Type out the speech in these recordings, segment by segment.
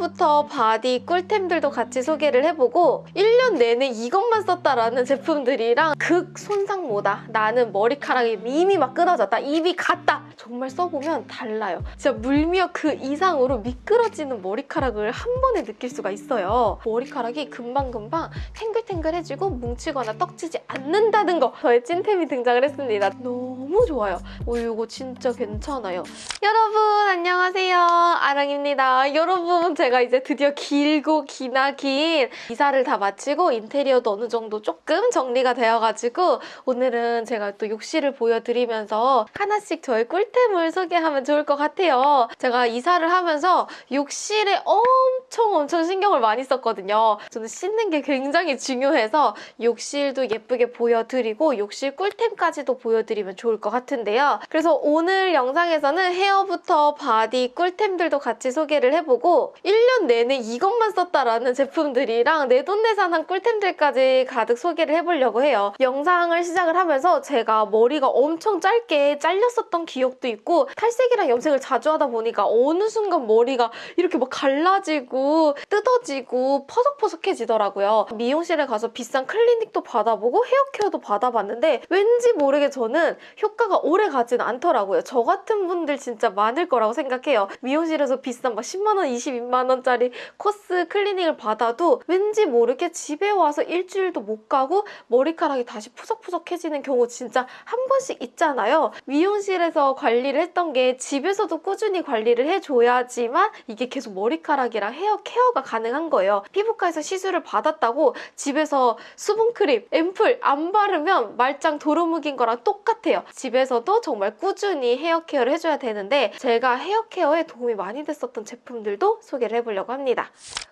헤어부터 바디 꿀템들도 같이 소개를 해보고 1년 내내 이것만 썼다라는 제품들이랑 극 손상모다 나는 머리카락이 이미 막 끊어졌다 이미 갔다. 정말 써보면 달라요. 진짜 물미역 그 이상으로 미끄러지는 머리카락을 한 번에 느낄 수가 있어요. 머리카락이 금방금방 탱글탱글해지고 뭉치거나 떡지지 않는다는 거. 저의 찐템이 등장을 했습니다. 너무 좋아요. 오 이거 진짜 괜찮아요. 여러분 안녕하세요. 아랑입니다. 여러분 제가 이제 드디어 길고 기나 긴 이사를 다 마치고 인테리어도 어느 정도 조금 정리가 되어가지고 오늘은 제가 또 욕실을 보여드리면서 하나씩 저의 꿀템을 소개하면 좋을 것 같아요. 제가 이사를 하면서 욕실에 엄청 엄청 신경을 많이 썼거든요. 저는 씻는 게 굉장히 중요해서 욕실도 예쁘게 보여드리고 욕실 꿀템까지도 보여드리면 좋을 것 같은데요. 그래서 오늘 영상에서는 헤어부터 바디 꿀템들도 같이 소개를 해보고 1년 내내 이것만 썼다라는 제품들이랑 내돈내산한 꿀템들까지 가득 소개를 해보려고 해요. 영상을 시작을 하면서 제가 머리가 엄청 짧게 잘렸었던 기억도 있고 탈색이랑 염색을 자주 하다 보니까 어느 순간 머리가 이렇게 막 갈라지고 뜯어지고 퍼석퍼석해지더라고요. 미용실에 가서 비싼 클리닉도 받아보고 헤어케어도 받아봤는데 왠지 모르게 저는 효과가 오래 가진 않더라고요. 저 같은 분들 진짜 많을 거라고 생각해요. 미용실에서 비싼 막 10만원, 22만원 짜리 코스 클리닉을 받아도 왠지 모르게 집에 와서 일주일도 못 가고 머리카락이 다시 푸석푸석해지는 경우 진짜 한 번씩 있잖아요. 미용실에서 관리를 했던 게 집에서도 꾸준히 관리를 해줘야지만 이게 계속 머리카락이랑 헤어 케어가 가능한 거예요. 피부과에서 시술을 받았다고 집에서 수분크림, 앰플 안 바르면 말짱 도루묵인 거랑 똑같아요. 집에서도 정말 꾸준히 헤어 케어를 해줘야 되는데 제가 헤어 케어에 도움이 많이 됐었던 제품들도 소개를 해 보려고 합니다.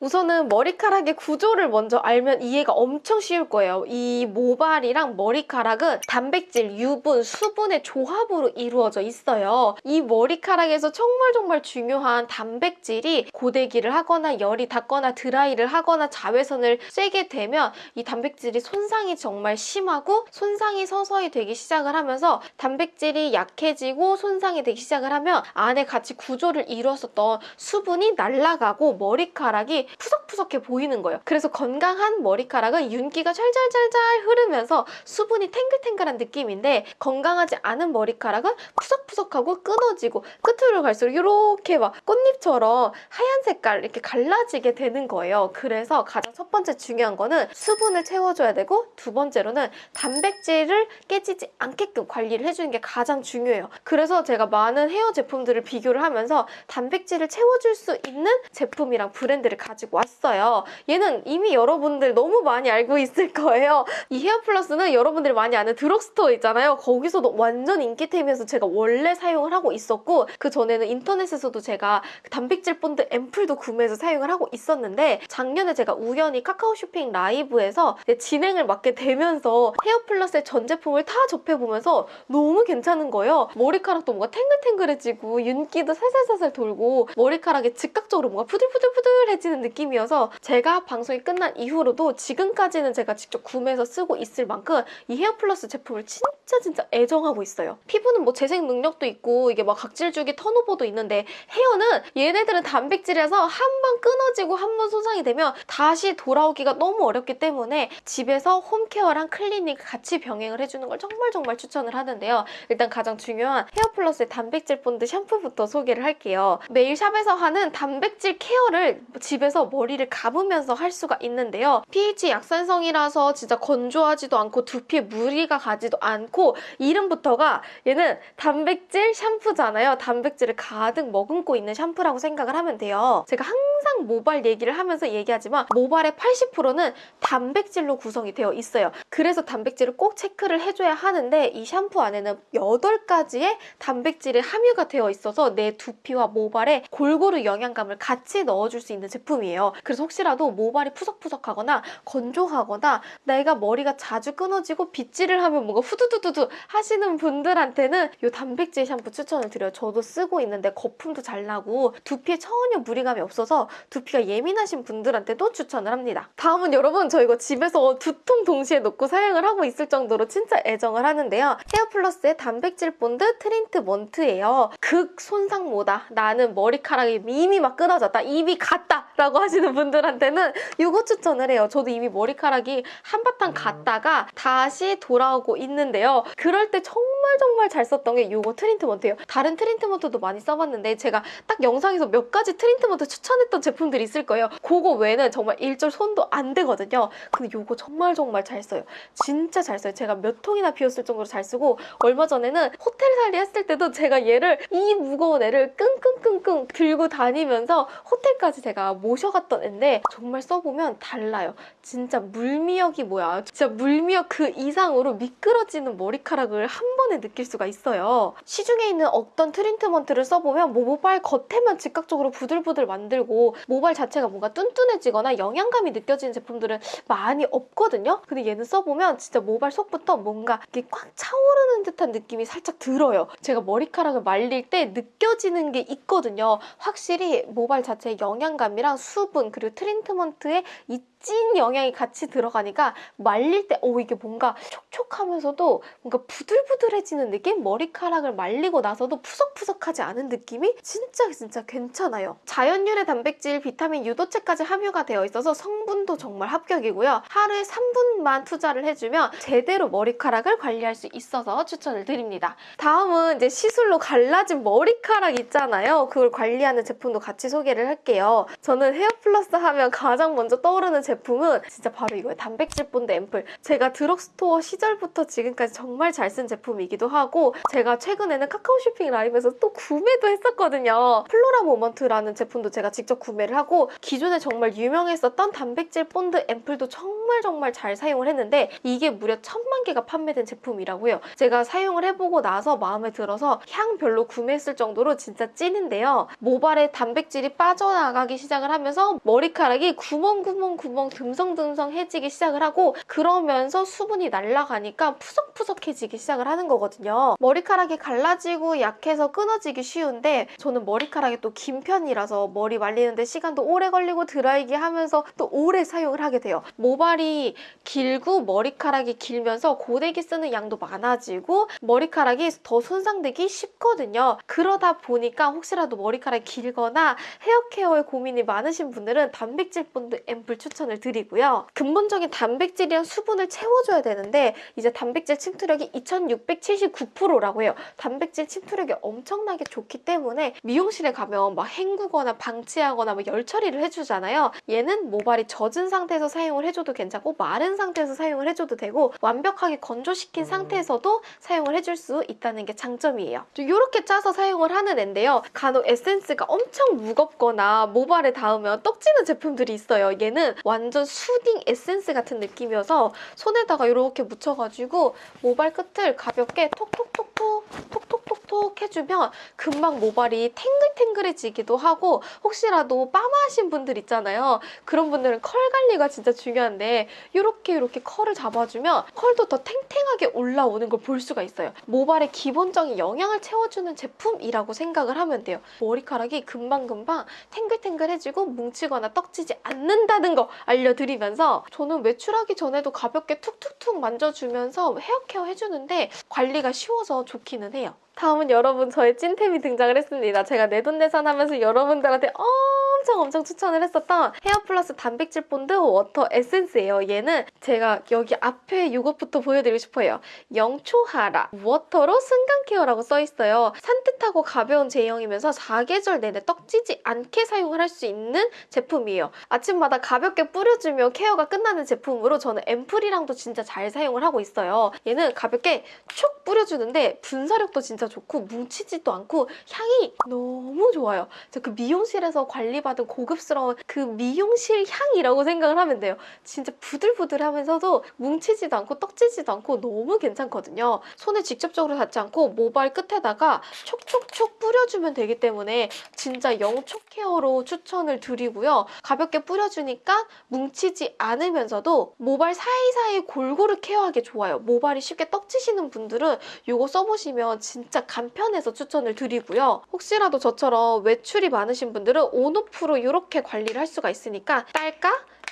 우선은 머리카락의 구조를 먼저 알면 이해가 엄청 쉬울 거예요. 이 모발이랑 머리카락은 단백질, 유분, 수분의 조합으로 이루어져 있어요. 이 머리카락에서 정말 정말 중요한 단백질이 고데기를 하거나 열이 닿거나 드라이를 하거나 자외선을 쐬게 되면 이 단백질이 손상이 정말 심하고 손상이 서서히 되기 시작을 하면서 단백질이 약해지고 손상이 되기 시작을 하면 안에 같이 구조를 이루었었던 수분이 날아가고 머리카락이 푸석푸석해 보이는 거예요. 그래서 건강한 머리카락은 윤기가 잘잘잘잘 흐르면서 수분이 탱글탱글한 느낌인데 건강하지 않은 머리카락은 푸석푸석하고 끊어지고 끝으로 갈수록 이렇게 막 꽃잎처럼 하얀 색깔 이렇게 갈라지게 되는 거예요. 그래서 가장 첫 번째 중요한 거는 수분을 채워줘야 되고 두 번째로는 단백질을 깨지지 않게끔 관리를 해주는 게 가장 중요해요. 그래서 제가 많은 헤어 제품들을 비교를 하면서 단백질을 채워줄 수 있는 제품이랑 브랜드를 가 지고 왔어요. 얘는 이미 여러분들 너무 많이 알고 있을 거예요. 이 헤어플러스는 여러분들이 많이 아는 드럭스토어 있잖아요. 거기서도 완전 인기템이어서 제가 원래 사용을 하고 있었고 그 전에는 인터넷에서도 제가 단백질 본드 앰플도 구매해서 사용을 하고 있었는데 작년에 제가 우연히 카카오 쇼핑 라이브에서 진행을 맡게 되면서 헤어플러스의 전 제품을 다 접해보면서 너무 괜찮은 거예요. 머리카락도 뭔가 탱글탱글해지고 윤기도 살살살살 돌고 머리카락이 즉각적으로 뭔가 푸들푸들푸들해지는 느낌 이어서 제가 방송이 끝난 이후로도 지금까지는 제가 직접 구매해서 쓰고 있을 만큼 이 헤어플러스 제품을 진짜 진짜 애정하고 있어요. 피부는 뭐 재생 능력도 있고 이게 막 각질 주기 turnover도 있는데 헤어는 얘네들은 단백질이라서 한 번 끊어지고 한 번 손상이 되면 다시 돌아오기가 너무 어렵기 때문에 집에서 홈케어랑 클리닉 같이 병행을 해주는 걸 정말 정말 추천을 하는데요. 일단 가장 중요한 헤어플러스의 단백질 본드 샴푸부터 소개를 할게요. 매일 샵에서 하는 단백질 케어를 집에서 머리를 감으면서 할 수가 있는데요. pH 약산성이라서 진짜 건조하지도 않고 두피에 무리가 가지도 않고 이름부터가 얘는 단백질 샴푸잖아요. 단백질을 가득 머금고 있는 샴푸라고 생각을 하면 돼요. 제가 항상 모발 얘기를 하면서 얘기하지만 모발의 80%는 단백질로 구성이 되어 있어요. 그래서 단백질을 꼭 체크를 해줘야 하는데 이 샴푸 안에는 8가지의 단백질이 함유가 되어 있어서 내 두피와 모발에 골고루 영양감을 같이 넣어줄 수 있는 제품이에요. 그래서 혹시라도 모발이 푸석푸석하거나 건조하거나 내가 머리가 자주 끊어지고 빗질을 하면 뭔가 후두두두두 하시는 분들한테는 이 단백질 샴푸 추천을 드려요. 저도 쓰고 있는데 거품도 잘 나고 두피에 전혀 무리감이 없어서 두피가 예민하신 분들한테도 추천을 합니다. 다음은 여러분 저 이거 집에서 두 통 동시에 놓고 사용을 하고 있을 정도로 진짜 애정을 하는데요. 헤어플러스의 단백질 본드 트리트먼트예요. 극 손상모다. 나는 머리카락이 이미 막 끊어졌다. 이미 갔다. 라고 하시는 분들한테는 이거 추천을 해요. 저도 이미 머리카락이 한바탕 갔다가 다시 돌아오고 있는데요. 그럴 때 정말 정말 잘 썼던 게 이거 트리트먼트예요. 다른 트리트먼트도 많이 써봤는데 제가 딱 영상에서 몇 가지 트리트먼트 추천했던 제품들이 있을 거예요. 그거 외에는 정말 일절 손도 안 대거든요. 근데 이거 정말 정말 잘 써요. 진짜 잘 써요. 제가 몇 통이나 비웠을 정도로 잘 쓰고 얼마 전에는 호텔 살이 했을 때도 제가 얘를 이 무거운 애를 끙끙끙끙 들고 다니면서 호텔까지 제가 모셔갔던 애인데 정말 써보면 달라요. 진짜 물미역이 뭐야. 진짜 물미역 그 이상으로 미끄러지는 머리카락을 한 번에 느낄 수가 있어요. 시중에 있는 어떤 트리트먼트를 써보면 뭐 모발 겉에만 즉각적으로 부들부들 만들 고 모발 자체가 뭔가 뚠뚠해지거나 영양감이 느껴지는 제품들은 많이 없거든요. 근데 얘는 써보면 진짜 모발 속부터 뭔가 이렇게 꽉 차오르는 듯한 느낌이 살짝 들어요. 제가 머리카락을 말릴 때 느껴지는 게 있거든요. 확실히 모발 자체의 영양감이랑 수분 그리고 트리트먼트의 이찐 영양이 같이 들어가니까 말릴 때, 오, 이게 뭔가 촉촉하면서도 뭔가 부들부들해지는 느낌? 머리카락을 말리고 나서도 푸석푸석하지 않은 느낌이 진짜 진짜 괜찮아요. 자연유래 단백질, 비타민, 유도체까지 함유가 되어 있어서 성분도 정말 합격이고요. 하루에 3분만 투자를 해주면 제대로 머리카락을 관리할 수 있어서 추천을 드립니다. 다음은 이제 시술로 갈라진 머리카락 있잖아요. 그걸 관리하는 제품도 같이 소개를 할게요. 저는 헤어플러스 하면 가장 먼저 떠오르는 제품은 진짜 바로 이거예요. 단백질 본드 앰플. 제가 드럭스토어 시절부터 지금까지 정말 잘 쓴 제품이기도 하고 제가 최근에는 카카오 쇼핑 라이브에서 또 구매도 했었거든요. 플로라 모먼트라는 제품도 제가 직접 구매를 하고 기존에 정말 유명했었던 단백질 본드 앰플도 정말 정말 잘 사용을 했는데 이게 무려 천만 개가 판매된 제품이라고요. 제가 사용을 해보고 나서 마음에 들어서 향 별로 구매했을 정도로 진짜 찐인데요. 모발에 단백질이 빠져나가기 시작을 하면서 머리카락이 구멍구멍구멍 듬성듬성해지기 시작을 하고 그러면서 수분이 날아가니까 푸석푸석해지기 시작을 하는 거거든요. 머리카락이 갈라지고 약해서 끊어지기 쉬운데 저는 머리카락이 또 긴 편이라서 머리 말리는데 시간도 오래 걸리고 드라이기 하면서 또 오래 사용을 하게 돼요. 모발이 길고 머리카락이 길면서 고데기 쓰는 양도 많아지고 머리카락이 더 손상되기 쉽거든요. 그러다 보니까 혹시라도 머리카락이 길거나 헤어케어에 고민이 많으신 분들은 단백질 본드 앰플 추천을 드리고요. 근본적인 단백질이랑 수분을 채워줘야 되는데 이제 단백질 침투력이 2679%라고 해요. 단백질 침투력이 엄청나게 좋기 때문에 미용실에 가면 막 헹구거나 방치하거나 뭐 열 처리를 해주잖아요. 얘는 모발이 젖은 상태에서 사용을 해줘도 괜찮고 마른 상태에서 사용을 해줘도 되고 완벽하게 건조시킨 상태에서도 사용을 해줄 수 있다는 게 장점이에요. 이렇게 짜서 사용을 하는 앤데요. 간혹 에센스가 엄청 무겁거나 모발에 닿으면 떡지는 제품들이 있어요. 얘는 완전 soothing 에센스 같은 느낌이어서 손에다가 이렇게 묻혀가지고 모발 끝을 가볍게 톡톡톡톡 톡톡톡톡 해주면 금방 모발이 탱글탱글해지기도 하고 혹시라도 빠마하신 분들 있잖아요. 그런 분들은 컬 관리가 진짜 중요한데 이렇게 이렇게 컬을 잡아주면 컬도 더 탱탱하게 올라오는 걸 볼 수가 있어요. 모발의 기본적인 영양을 채워주는 제품이라고 생각을 하면 돼요. 머리카락이 금방금방 탱글탱글해지고 뭉치거나 떡지지 않는다는 거 알려드리면서 저는 외출하기 전에도 가볍게 툭툭툭 만져주면서 헤어케어 해주는데 관리가 쉬워서 좋기는 해요. 다음은 여러분 저의 찐템이 등장을 했습니다. 제가 내돈내산 하면서 여러분들한테 엄청 엄청 추천을 했었던 헤어플러스 단백질 본드 워터 에센스예요. 얘는 제가 여기 앞에 이것부터 보여드리고 싶어요. 영초하라 워터로 순간 케어라고 써있어요. 산뜻하고 가벼운 제형이면서 사계절 내내 떡지지 않게 사용을 할 수 있는 제품이에요. 아침마다 가볍게 뿌려주면 케어가 끝나는 제품으로 저는 앰플이랑도 진짜 잘 사용을 하고 있어요. 얘는 가볍게 촉 뿌려주는데 분사력도 진짜 좋고 뭉치지도 않고 향이 너무 좋아요. 그 미용실에서 관리받은 고급스러운 그 미용실 향이라고 생각을 하면 돼요. 진짜 부들부들하면서도 뭉치지도 않고 떡지지도 않고 너무 괜찮거든요. 손에 직접적으로 닿지 않고 모발 끝에다가 촉촉촉 뿌려주면 되기 때문에 진짜 영촉 케어로 추천을 드리고요. 가볍게 뿌려주니까 뭉치지 않으면서도 모발 사이사이 골고루 케어하기 좋아요. 모발이 쉽게 떡지시는 분들은 이거 써보시면 진짜 진짜 간편해서 추천을 드리고요. 혹시라도 저처럼 외출이 많으신 분들은 온오프로 이렇게 관리를 할 수가 있으니까 딸까?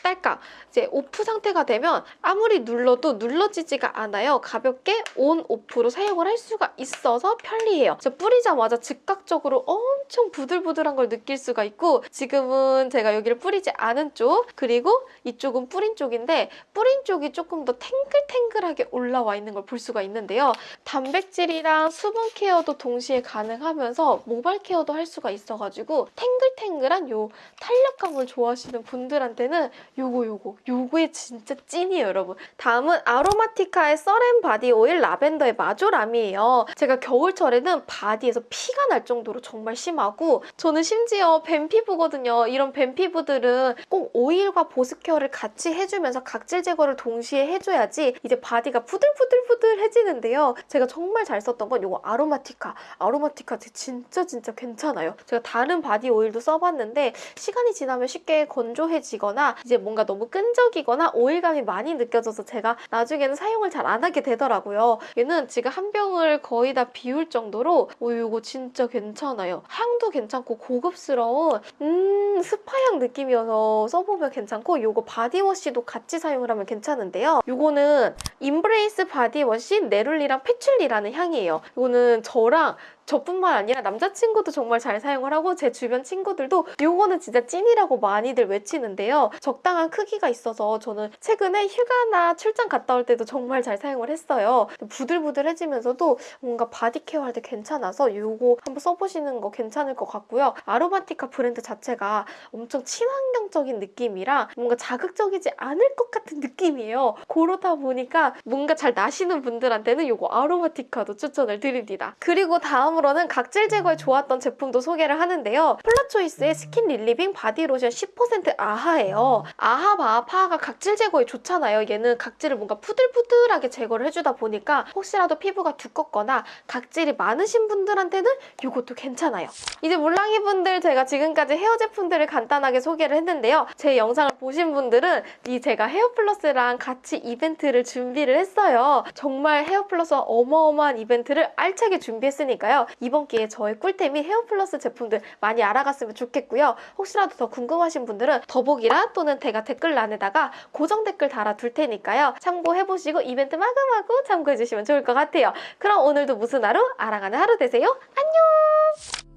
딸까? 이제 오프 상태가 되면 아무리 눌러도 눌러지지가 않아요. 가볍게 온, 오프로 사용을 할 수가 있어서 편리해요. 저 뿌리자마자 즉각적으로 엄청 부들부들한 걸 느낄 수가 있고 지금은 제가 여기를 뿌리지 않은 쪽 그리고 이쪽은 뿌린 쪽인데 뿌린 쪽이 조금 더 탱글탱글하게 올라와 있는 걸 볼 수가 있는데요. 단백질이랑 수분 케어도 동시에 가능하면서 모발 케어도 할 수가 있어가지고 탱글탱글한 요 탄력감을 좋아하시는 분들한테는 요거 요거. 요거에 진짜 찐이에요 여러분. 다음은 아로마티카의 Serene 바디 오일 라벤더 and 마조람이에요. 제가 겨울철에는 바디에서 피가 날 정도로 정말 심하고 저는 심지어 뱀 피부거든요. 이런 뱀 피부들은 꼭 오일과 보습 케어를 같이 해주면서 각질 제거를 동시에 해줘야지 이제 바디가 부들부들부들해지는데요. 제가 정말 잘 썼던 건 요거 아로마티카. 아로마티카 진짜 진짜 괜찮아요. 제가 다른 바디 오일도 써봤는데 시간이 지나면 쉽게 건조해지거나 이제 뭔가 너무 끈적이거나 오일감이 많이 느껴져서 제가 나중에는 사용을 잘 안 하게 되더라고요. 얘는 지금 한 병을 거의 다 비울 정도로 오 이거 진짜 괜찮아요. 향도 괜찮고 고급스러운 음 스파향 느낌이어서 써보면 괜찮고 이거 바디워시도 같이 사용을 하면 괜찮은데요. 이거는 Embrace 바디워시 neroli랑 patchouli라는 향이에요. 이거는 저랑 저뿐만 아니라 남자친구도 정말 잘 사용을 하고 제 주변 친구들도 이거는 진짜 찐이라고 많이들 외치는데요. 적당한 크기가 있어서 저는 최근에 휴가나 출장 갔다 올 때도 정말 잘 사용을 했어요. 부들부들해지면서도 뭔가 바디 케어할 때 괜찮아서 이거 한번 써보시는 거 괜찮을 것 같고요. 아로마티카 브랜드 자체가 엄청 친환경적인 느낌이라 뭔가 자극적이지 않을 것 같은 느낌이에요. 그러다 보니까 뭐가 잘 나시는 분들한테는 이거 아로마티카도 추천을 드립니다. 그리고 다음으로는 각질 제거에 좋았던 제품도 소개를 하는데요. 폴라초이스의 skin revealing body lotion 10% AHA예요. AHA BHA PHA가 각질 제거에 좋잖아요. 얘는 각질을 뭔가 부들부들하게 제거를 해주다 보니까 혹시라도 피부가 두껍거나 각질이 많으신 분들한테는 이것도 괜찮아요. 이제 물랑이 분들 제가 지금까지 헤어 제품들을 간단하게 소개를 했는데요. 제 영상을 보신 분들은 이 제가 헤어플러스랑 같이 이벤트를 준비를 했어요. 정말 헤어플러스 어마어마한 이벤트를 알차게 준비했으니까요. 이번 기회에 저의 꿀템인 헤어플러스 제품들 많이 알아갔으면 좋겠고요. 혹시라도 더 궁금하신 분들은 더보기란 또는 제가 댓글란에다가 고정 댓글 달아둘 테니까요. 참고해보시고 이벤트 마구마구 참고해주시면 좋을 것 같아요. 그럼 오늘도 무슨 하루? 알아가는 하루 되세요. 안녕!